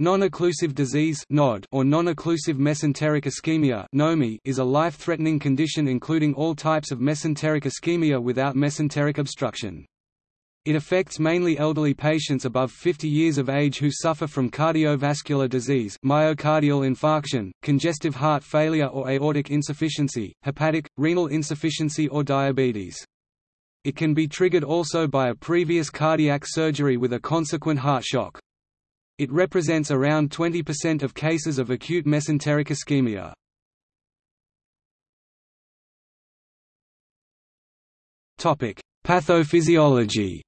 Non-occlusive disease or non-occlusive mesenteric ischemia is a life-threatening condition including all types of mesenteric ischemia without mesenteric obstruction. It affects mainly elderly patients above 50 years of age who suffer from cardiovascular disease myocardial infarction, congestive heart failure or aortic insufficiency, hepatic, renal insufficiency or diabetes. It can be triggered also by a previous cardiac surgery with a consequent heart shock. It represents around 20% of cases of acute mesenteric ischemia. Topic: Pathophysiology.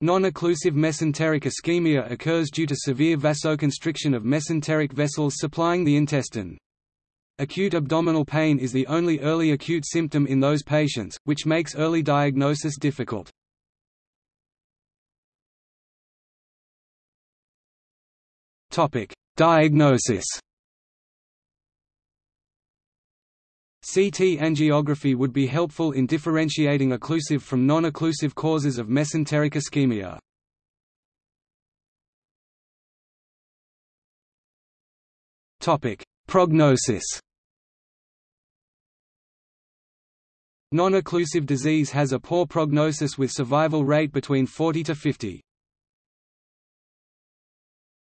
Non-occlusive mesenteric ischemia occurs due to severe vasoconstriction of mesenteric vessels supplying the intestine. Acute abdominal pain is the only early acute symptom in those patients, which makes early diagnosis difficult. Topic: Diagnosis. CT angiography would be helpful in differentiating occlusive from non-occlusive causes of mesenteric ischemia. Topic: Prognosis. Non-occlusive disease has a poor prognosis with survival rate between 40 to 50.